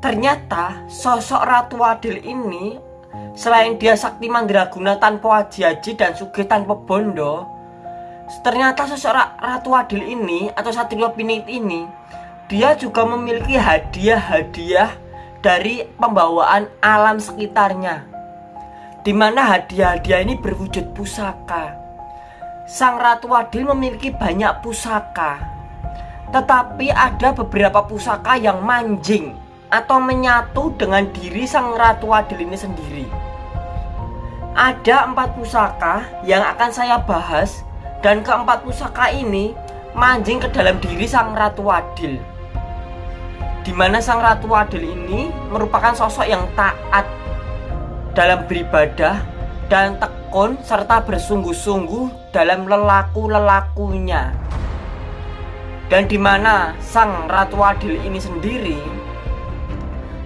ternyata sosok Ratu Adil ini selain dia sakti mandraguna tanpa aji-aji dan sugih tanpa bondo ternyata sosok Ratu Adil ini atau Satrio Pinit ini dia juga memiliki hadiah-hadiah dari pembawaan alam sekitarnya di mana hadiah-hadiah ini berwujud pusaka. Sang Ratu Adil memiliki banyak pusaka tetapi ada beberapa pusaka yang manjing atau menyatu dengan diri Sang Ratu Adil ini sendiri. Ada empat pusaka yang akan saya bahas dan keempat pusaka ini manjing ke dalam diri sang Ratu Adil. Di mana sang Ratu Adil ini merupakan sosok yang taat dalam beribadah dan tekun serta bersungguh-sungguh dalam lelaku-lelakunya. Dan di mana sang Ratu Adil ini sendiri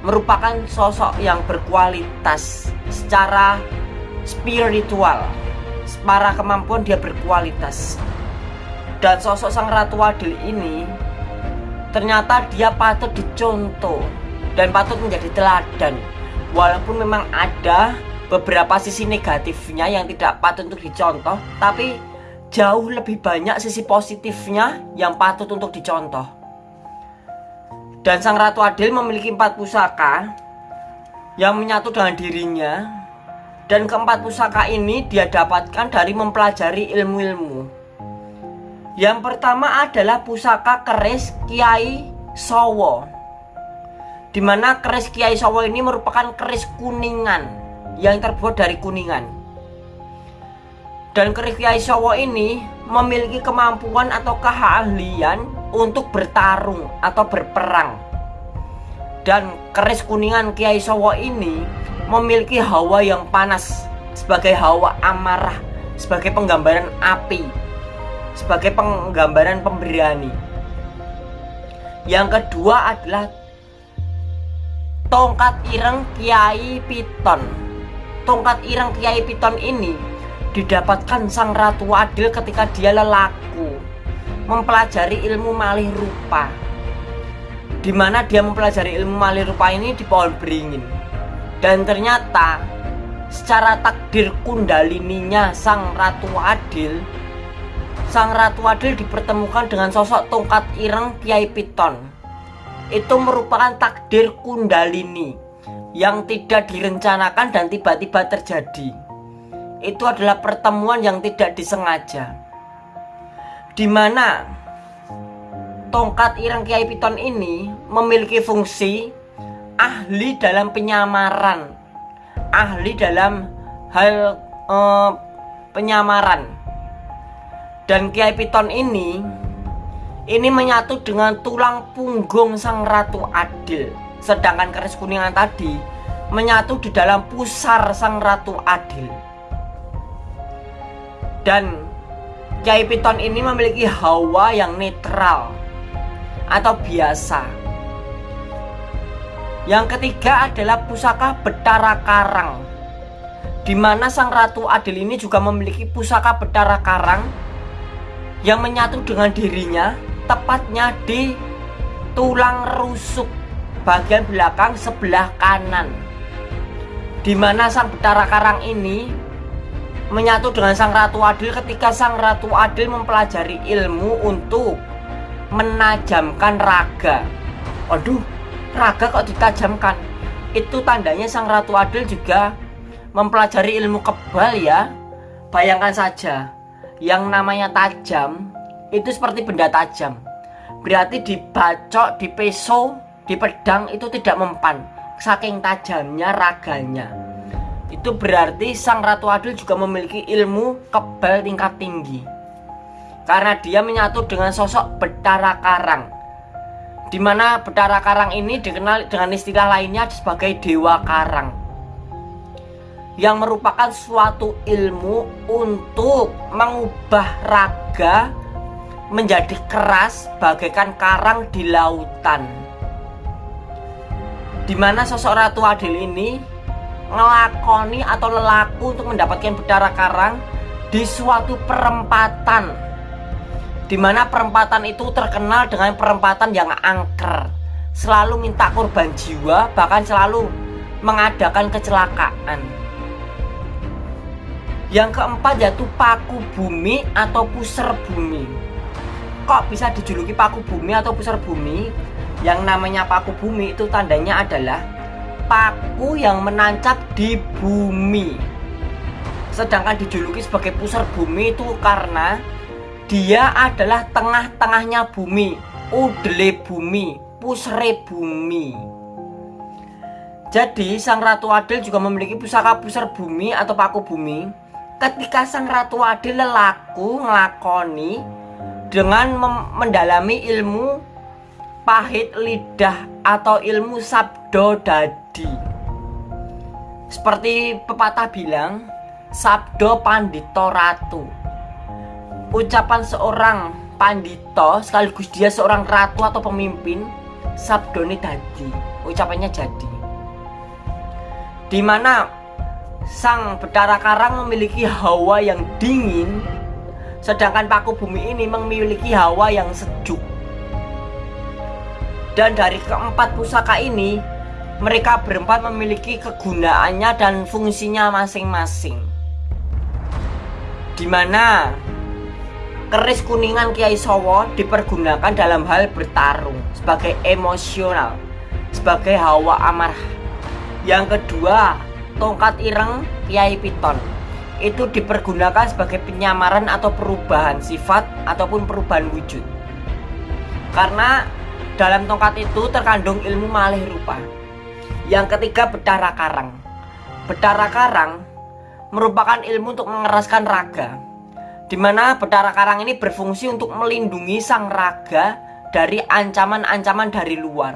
merupakan sosok yang berkualitas secara spiritual. Para kemampuan dia berkualitas. Dan sosok sang ratu adil ini ternyata dia patut dicontoh dan patut menjadi teladan. Walaupun memang ada beberapa sisi negatifnya yang tidak patut untuk dicontoh tapi jauh lebih banyak sisi positifnya yang patut untuk dicontoh dan sang ratu adil memiliki empat pusaka yang menyatu dengan dirinya. Dan keempat pusaka ini dia dapatkan dari mempelajari ilmu-ilmu. Yang pertama adalah pusaka keris Kiai Sowo Di mana keris Kiai Sowo ini merupakan keris kuningan Yang terbuat dari kuningan. Dan keris Kiai Sowo ini memiliki kemampuan atau keahlian untuk bertarung atau berperang. Dan keris kuningan Kiai Sowo ini memiliki hawa yang panas sebagai hawa amarah sebagai penggambaran api sebagai penggambaran pemberani. Yang kedua adalah tongkat ireng Kiai Piton. Tongkat ireng Kiai Piton ini didapatkan sang Ratu Adil ketika dia lelaku mempelajari ilmu malih rupa. Di mana dia mempelajari ilmu malih rupa ini di pohon beringin. Dan ternyata secara takdir kundalininya sang Ratu Adil Sang Ratu Adil dipertemukan dengan sosok tongkat ireng Kiai Piton. Itu merupakan takdir kundalini Yang tidak direncanakan dan tiba-tiba terjadi Itu adalah pertemuan yang tidak disengaja. Di mana tongkat ireng Kiai Piton ini memiliki fungsi ahli dalam penyamaran. Ahli dalam hal uh, penyamaran. Dan Kiai Piton ini ini menyatu dengan tulang punggung sang Ratu Adil. Sedangkan keris kuningan tadi menyatu di dalam pusar sang Ratu Adil dan Kiai Piton ini memiliki hawa yang netral atau biasa. Yang ketiga adalah pusaka Betara Karang di mana Sang Ratu Adil ini juga memiliki pusaka Betara Karang yang menyatu dengan dirinya tepatnya di tulang rusuk bagian belakang sebelah kanan di mana Sang Betara Karang ini menyatu dengan Sang Ratu Adil ketika Sang Ratu Adil mempelajari ilmu untuk menajamkan raga. Aduh raga kok ditajamkan? Itu tandanya sang ratu adil juga mempelajari ilmu kebal ya. Bayangkan saja yang namanya tajam itu seperti benda tajam. Berarti dibacok, di peso, di pedang itu tidak mempan. Saking tajamnya raganya itu berarti sang ratu adil juga memiliki ilmu kebal tingkat tinggi. Karena dia menyatu dengan sosok Betara Karang. Di mana Betara Karang ini dikenal dengan istilah lainnya sebagai Dewa Karang. Yang merupakan suatu ilmu untuk mengubah raga menjadi keras bagaikan karang di lautan. Di mana sosok Ratu Adil ini ngelakoni atau lelaku untuk mendapatkan Betara Karang di suatu perempatan di mana perempatan itu terkenal dengan perempatan yang angker selalu minta korban jiwa, bahkan selalu mengadakan kecelakaan. Yang keempat yaitu paku bumi atau puser bumi. Kok bisa dijuluki paku bumi atau puser bumi? Yang namanya paku bumi itu tandanya adalah paku yang menancap di bumi. Sedangkan dijuluki sebagai pusar bumi itu karena dia adalah tengah-tengahnya bumi, udele bumi, pusre bumi. Jadi sang Ratu Adil juga memiliki pusaka pusar bumi atau paku bumi. Ketika sang Ratu Adil lelaku ngelakoni dengan mendalami ilmu pahit lidah atau ilmu sabdo dadi. Seperti pepatah bilang, sabdo pandito ratu. Ucapan seorang pandito sekaligus dia seorang ratu atau pemimpin, sabdo ini dadi. Ucapannya jadi. Di mana sang Betara Karang memiliki hawa yang dingin, sedangkan Paku Bumi ini memiliki hawa yang sejuk. Dan dari keempat pusaka ini, mereka berempat memiliki kegunaannya dan fungsinya masing-masing. Di mana keris kuningan Kiai Sowo dipergunakan dalam hal bertarung sebagai emosional, sebagai hawa amarah. Yang kedua, tongkat ireng Kiai Piton itu dipergunakan sebagai penyamaran atau perubahan sifat ataupun perubahan wujud. Karena dalam tongkat itu terkandung ilmu malih rupa. Yang ketiga bedara karang. Bedara karang merupakan ilmu untuk mengeraskan raga. Di mana bedara karang ini berfungsi untuk melindungi sang raga dari ancaman-ancaman dari luar.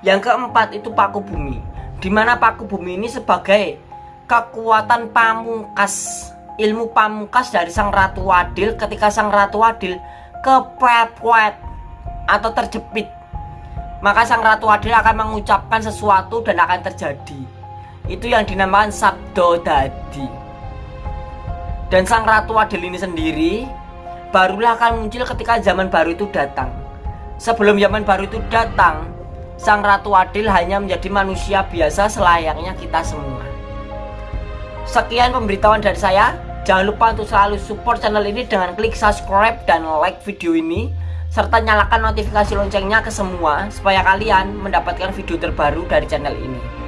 Yang keempat itu paku bumi. Di mana paku bumi ini sebagai kekuatan pamungkas ilmu pamungkas dari sang ratu adil ketika sang ratu adil kepepet atau terjepit. Maka sang ratu adil akan mengucapkan sesuatu dan akan terjadi. Itu yang dinamakan sabdo dadi. Dan sang ratu adil ini sendiri barulah akan muncul ketika zaman baru itu datang. Sebelum zaman baru itu datang sang ratu adil hanya menjadi manusia biasa selayaknya kita semua. Sekian pemberitahuan dari saya. Jangan lupa untuk selalu support channel ini dengan klik subscribe dan like video ini serta nyalakan notifikasi loncengnya ke semua supaya kalian mendapatkan video terbaru dari channel ini.